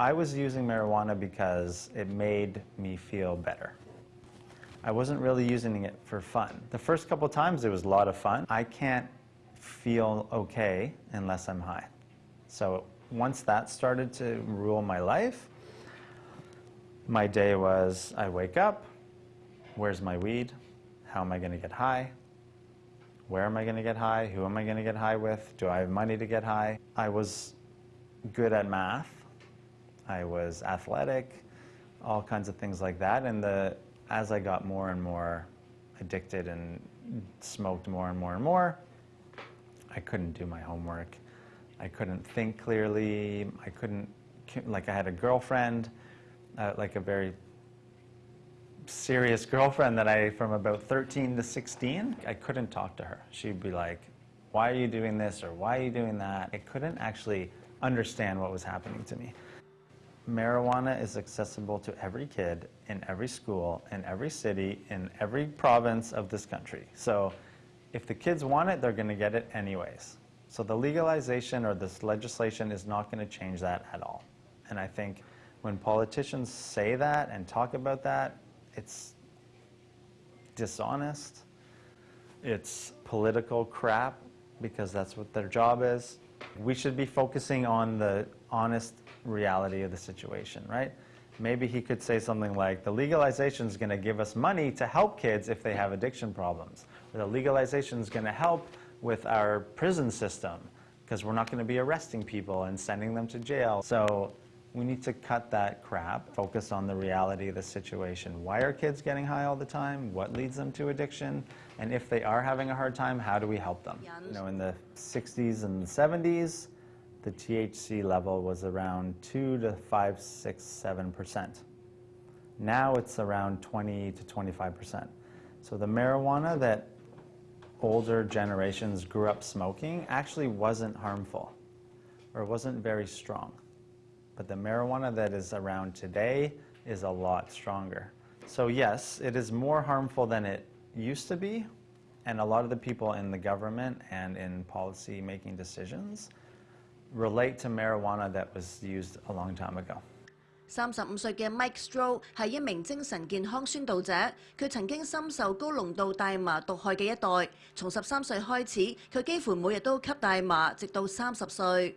I was using marijuana because it made me feel better. I wasn't really using it for fun. The first couple times it was a lot of fun. I can't feel okay unless I'm high. So once that started to rule my life, my day was I wake up, where's my weed? How am I going to get high? Where am I going to get high? Who am I going to get high with? Do I have money to get high? I was good at math. I was athletic, all kinds of things like that. And the, as I got more and more addicted and smoked more and more and more, I couldn't do my homework. I couldn't think clearly. I couldn't, like I had a girlfriend, uh, like a very serious girlfriend that I, from about 13 to 16, I couldn't talk to her. She'd be like, why are you doing this or why are you doing that? I couldn't actually understand what was happening to me. Marijuana is accessible to every kid in every school, in every city, in every province of this country. So if the kids want it, they're going to get it anyways. So the legalization or this legislation is not going to change that at all. And I think when politicians say that and talk about that, it's dishonest. It's political crap because that's what their job is. We should be focusing on the honest reality of the situation, right? Maybe he could say something like, the legalization is going to give us money to help kids if they have addiction problems. The legalization is going to help with our prison system because we're not going to be arresting people and sending them to jail. So we need to cut that crap, focus on the reality of the situation. Why are kids getting high all the time? What leads them to addiction? And if they are having a hard time, how do we help them? You know, in the 60s and 70s, the THC level was around 2 to 5, 6, 7%. Now it's around 20 to 25%. So the marijuana that older generations grew up smoking actually wasn't harmful or wasn't very strong. But the marijuana that is around today is a lot stronger. So yes, it is more harmful than it used to be, and a lot of the people in the government and in policy making decisions relate to marijuana that was used a long time ago. 三十五岁嘅 Mike Stroh 系一名精神健康宣导者，佢曾经深受高浓度大麻毒害嘅一代。从十三岁开始，佢几乎每日都吸大麻，直到三十岁。